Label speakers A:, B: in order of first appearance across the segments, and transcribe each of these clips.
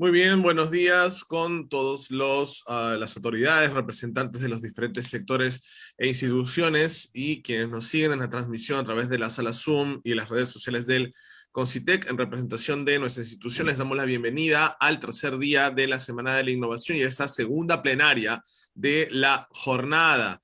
A: Muy bien, buenos días con todos los uh, las autoridades, representantes de los diferentes sectores e instituciones y quienes nos siguen en la transmisión a través de la sala Zoom y las redes sociales del Concitec. En representación de nuestra institución les damos la bienvenida al tercer día de la Semana de la Innovación y a esta segunda plenaria de la jornada.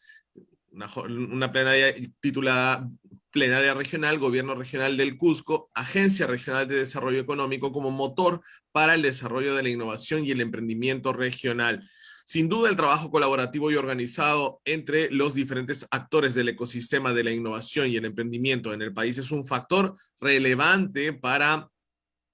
A: Una, una plenaria titulada Plenaria Regional, Gobierno Regional del Cusco, Agencia Regional de Desarrollo Económico como motor para el desarrollo de la innovación y el emprendimiento regional. Sin duda el trabajo colaborativo y organizado entre los diferentes actores del ecosistema de la innovación y el emprendimiento en el país es un factor relevante para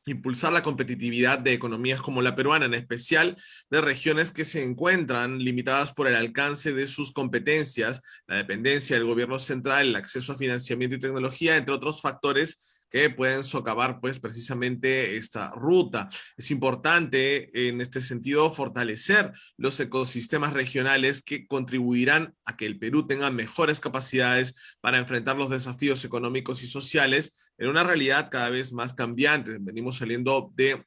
A: impulsar la competitividad de economías como la peruana, en especial de regiones que se encuentran limitadas por el alcance de sus competencias, la dependencia del gobierno central, el acceso a financiamiento y tecnología, entre otros factores que pueden socavar pues precisamente esta ruta. Es importante en este sentido fortalecer los ecosistemas regionales que contribuirán a que el Perú tenga mejores capacidades para enfrentar los desafíos económicos y sociales en una realidad cada vez más cambiante. Venimos saliendo de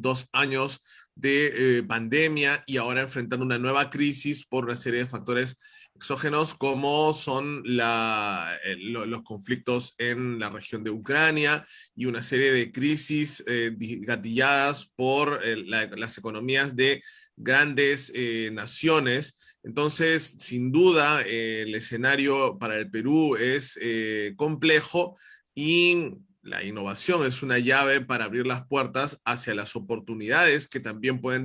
A: dos años de eh, pandemia y ahora enfrentando una nueva crisis por una serie de factores exógenos como son eh, los conflictos en la región de Ucrania y una serie de crisis eh, gatilladas por la, las economías de grandes naciones. Entonces, sin duda, el escenario para el Perú es complejo y la innovación es una llave para abrir las puertas hacia las oportunidades que también pueden